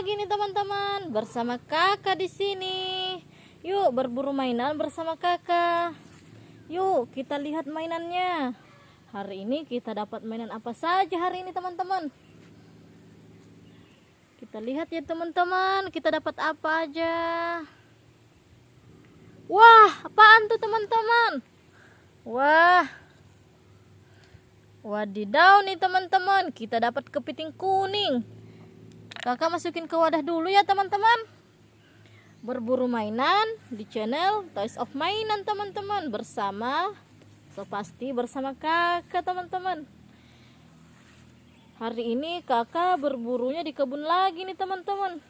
lagi nih teman-teman bersama kakak di sini. Yuk berburu mainan bersama kakak. Yuk kita lihat mainannya. Hari ini kita dapat mainan apa saja hari ini teman-teman. Kita lihat ya teman-teman, kita dapat apa aja. Wah, apaan tuh teman-teman? Wah, Wadidaw nih teman-teman, kita dapat kepiting kuning. Kakak masukin ke wadah dulu ya teman-teman. Berburu mainan di channel Toys of Mainan teman-teman bersama so pasti bersama kakak teman-teman. Hari ini kakak berburunya di kebun lagi nih teman-teman.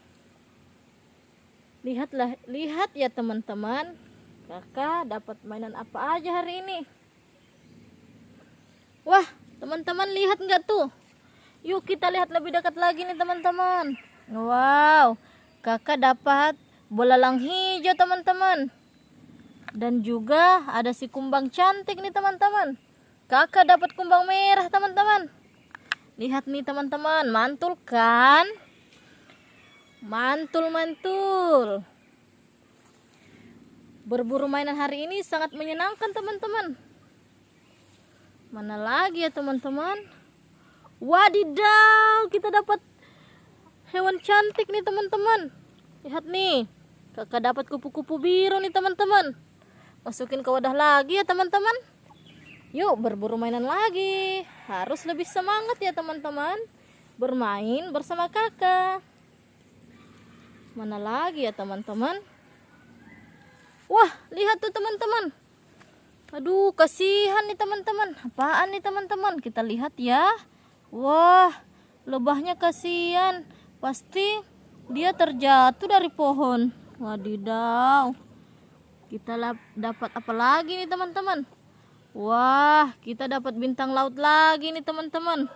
Lihatlah, lihat ya teman-teman. Kakak dapat mainan apa aja hari ini? Wah, teman-teman lihat nggak tuh? Yuk kita lihat lebih dekat lagi nih teman-teman. Wow, kakak dapat bola lang hijau teman-teman. Dan juga ada si kumbang cantik nih teman-teman. Kakak dapat kumbang merah teman-teman. Lihat nih teman-teman, mantul kan? Mantul-mantul. Berburu mainan hari ini sangat menyenangkan teman-teman. Mana lagi ya teman-teman? Wadidaw, kita dapat hewan cantik nih teman-teman. Lihat nih, kakak dapat kupu-kupu biru nih teman-teman. Masukin ke wadah lagi ya teman-teman. Yuk berburu mainan lagi. Harus lebih semangat ya teman-teman. Bermain bersama kakak. Mana lagi ya teman-teman? Wah, lihat tuh teman-teman. Aduh, kasihan nih teman-teman. Apaan nih teman-teman? Kita lihat ya. Wah, lebahnya kasihan. Pasti dia terjatuh dari pohon. Wadidaw. Kita dapat apa lagi nih teman-teman? Wah, kita dapat bintang laut lagi nih teman-teman.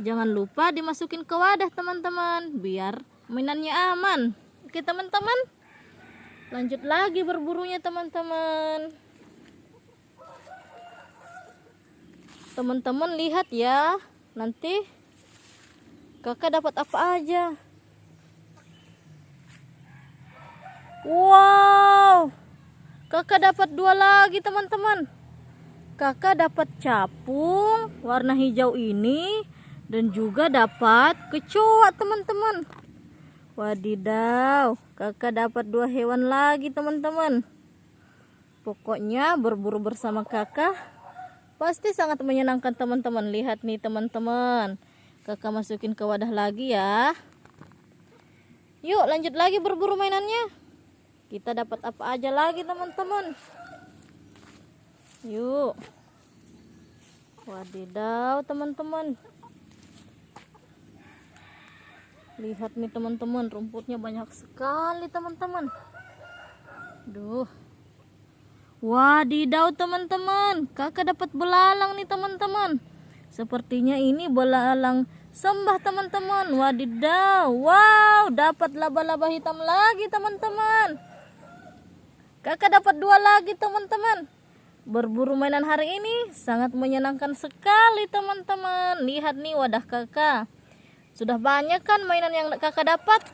Jangan lupa dimasukin ke wadah teman-teman. Biar mainannya aman. Oke teman-teman. Lanjut lagi berburunya teman-teman. teman-teman lihat ya nanti kakak dapat apa aja? Wow! Kakak dapat dua lagi teman-teman. Kakak dapat capung warna hijau ini dan juga dapat kecoa teman-teman. Wadidaw kakak dapat dua hewan lagi teman-teman. Pokoknya berburu bersama kakak Pasti sangat menyenangkan teman-teman. Lihat nih teman-teman. Kakak masukin ke wadah lagi ya. Yuk lanjut lagi berburu mainannya. Kita dapat apa aja lagi teman-teman. Yuk. Wadidaw teman-teman. Lihat nih teman-teman. Rumputnya banyak sekali teman-teman. Duh. Wadidaw teman-teman, kakak dapat belalang nih teman-teman. Sepertinya ini belalang sembah teman-teman. Wadidaw, wow, dapat laba-laba hitam lagi teman-teman. Kakak dapat dua lagi teman-teman. Berburu mainan hari ini sangat menyenangkan sekali teman-teman. Lihat nih wadah kakak. Sudah banyak kan mainan yang kakak dapat?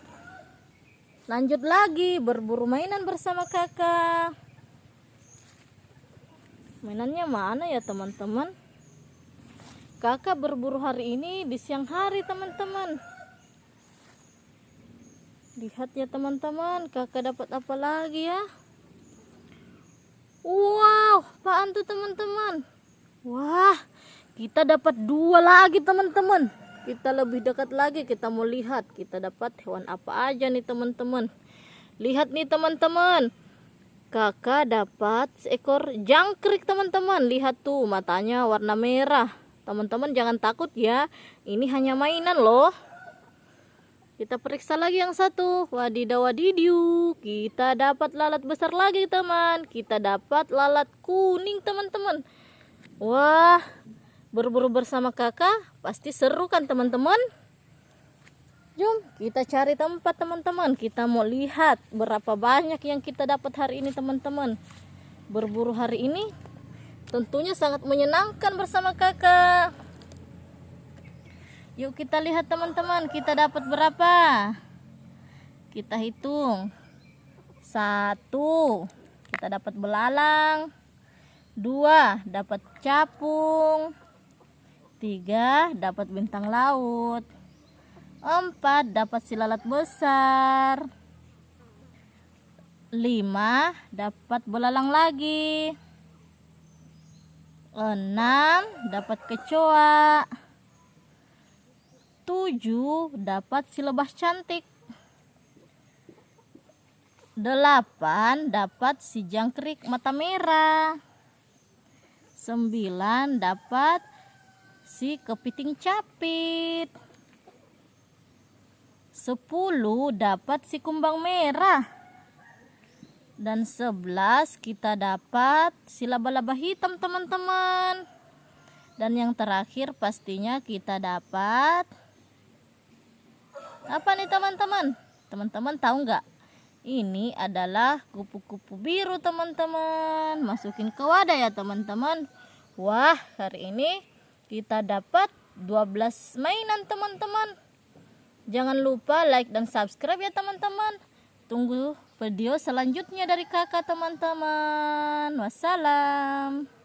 Lanjut lagi berburu mainan bersama kakak mainannya mana ya teman-teman? Kakak berburu hari ini di siang hari teman-teman. Lihat ya teman-teman. Kakak dapat apa lagi ya? Wow apaan tuh teman-teman? Wah kita dapat dua lagi teman-teman. Kita lebih dekat lagi kita mau lihat. Kita dapat hewan apa aja nih teman-teman. Lihat nih teman-teman kakak dapat seekor jangkrik teman-teman. Lihat tuh matanya warna merah. Teman-teman jangan takut ya ini hanya mainan loh. Kita periksa lagi yang satu. Wadidaw wadidiu kita dapat lalat besar lagi teman. Kita dapat lalat kuning teman-teman. Wah berburu bersama kakak pasti seru kan teman-teman Jom kita cari tempat teman-teman. Kita mau lihat berapa banyak yang kita dapat hari ini teman-teman. Berburu hari ini tentunya sangat menyenangkan bersama kakak. Yuk kita lihat teman-teman kita dapat berapa. kita hitung satu kita dapat belalang dua dapat capung tiga dapat bintang laut empat dapat silalat besar. Lima dapat belalang lagi. Enam dapat kecoa. Tujuh dapat si lebah cantik. Delapan dapat si jangkrik mata merah. Sembilan dapat si kepiting capit sepuluh dapat si kumbang merah. Dan sebelas kita dapat si laba-laba hitam teman-teman. Dan yang terakhir pastinya kita dapat apa nih teman-teman? Teman-teman tahu nggak? Ini adalah kupu-kupu biru teman-teman. Masukin ke wadah ya teman-teman. Wah hari ini kita dapat 12 mainan teman-teman jangan lupa like dan subscribe ya teman-teman. Tunggu video selanjutnya dari kakak teman-teman. Wassalam